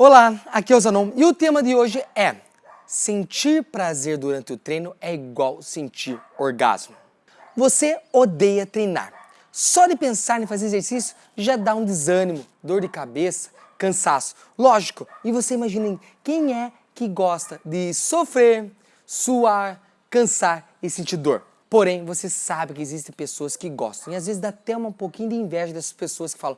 Olá, aqui é o Zanon e o tema de hoje é Sentir prazer durante o treino é igual sentir orgasmo. Você odeia treinar. Só de pensar em fazer exercício já dá um desânimo, dor de cabeça, cansaço. Lógico, e você imagina quem é que gosta de sofrer, suar, cansar e sentir dor? Porém, você sabe que existem pessoas que gostam e às vezes dá até um pouquinho de inveja dessas pessoas que falam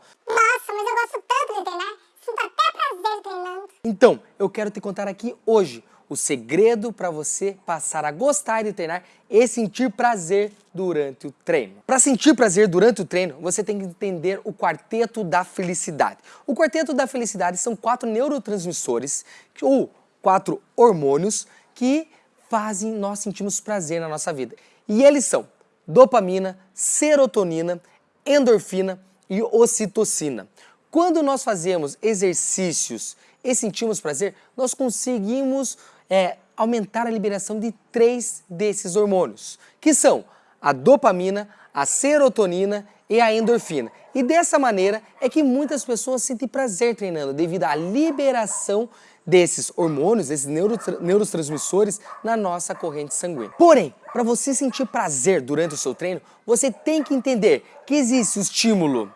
Então, eu quero te contar aqui hoje o segredo para você passar a gostar de treinar e sentir prazer durante o treino. Para sentir prazer durante o treino, você tem que entender o quarteto da felicidade. O quarteto da felicidade são quatro neurotransmissores ou quatro hormônios que fazem nós sentirmos prazer na nossa vida. E eles são dopamina, serotonina, endorfina e ocitocina. Quando nós fazemos exercícios e sentimos prazer, nós conseguimos é, aumentar a liberação de três desses hormônios, que são a dopamina, a serotonina e a endorfina. E dessa maneira é que muitas pessoas sentem prazer treinando, devido à liberação desses hormônios, desses neurotransmissores na nossa corrente sanguínea. Porém, para você sentir prazer durante o seu treino, você tem que entender que existe o estímulo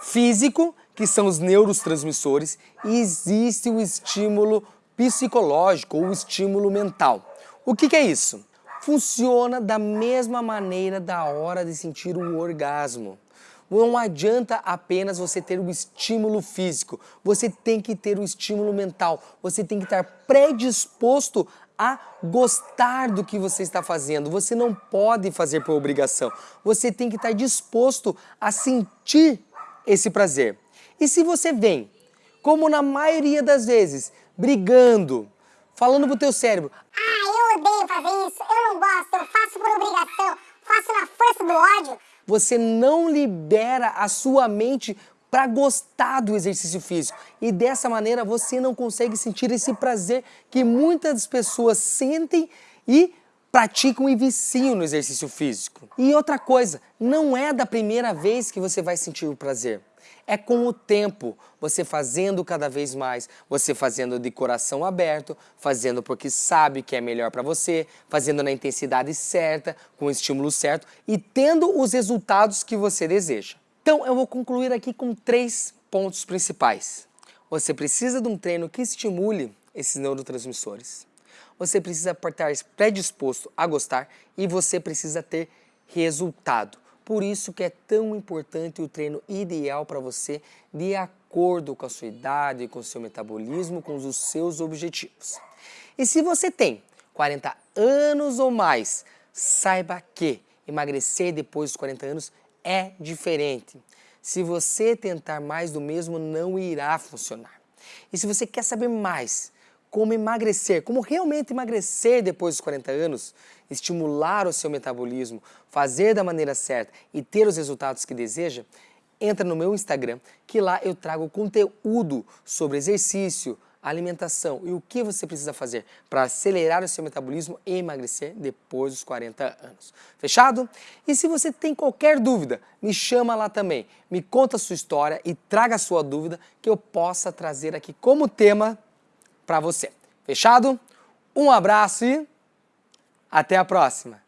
físico que são os neurotransmissores, e existe o estímulo psicológico ou estímulo mental. O que, que é isso? Funciona da mesma maneira da hora de sentir o orgasmo. Não adianta apenas você ter o estímulo físico, você tem que ter o estímulo mental, você tem que estar predisposto a gostar do que você está fazendo. Você não pode fazer por obrigação, você tem que estar disposto a sentir esse prazer. E se você vem, como na maioria das vezes, brigando, falando pro teu cérebro, ah, eu odeio fazer isso, eu não gosto, eu faço por obrigação, faço na força do ódio. Você não libera a sua mente para gostar do exercício físico. E dessa maneira você não consegue sentir esse prazer que muitas pessoas sentem e praticam e viciam no exercício físico. E outra coisa, não é da primeira vez que você vai sentir o prazer. É com o tempo, você fazendo cada vez mais, você fazendo de coração aberto, fazendo porque sabe que é melhor para você, fazendo na intensidade certa, com o estímulo certo e tendo os resultados que você deseja. Então eu vou concluir aqui com três pontos principais. Você precisa de um treino que estimule esses neurotransmissores. Você precisa estar predisposto a gostar e você precisa ter resultado. Por isso que é tão importante o treino ideal para você de acordo com a sua idade, com o seu metabolismo, com os seus objetivos. E se você tem 40 anos ou mais, saiba que emagrecer depois dos 40 anos é diferente. Se você tentar mais do mesmo, não irá funcionar. E se você quer saber mais como emagrecer, como realmente emagrecer depois dos 40 anos, estimular o seu metabolismo, fazer da maneira certa e ter os resultados que deseja, entra no meu Instagram, que lá eu trago conteúdo sobre exercício, alimentação e o que você precisa fazer para acelerar o seu metabolismo e emagrecer depois dos 40 anos. Fechado? E se você tem qualquer dúvida, me chama lá também, me conta a sua história e traga a sua dúvida que eu possa trazer aqui como tema para você. Fechado? Um abraço e até a próxima!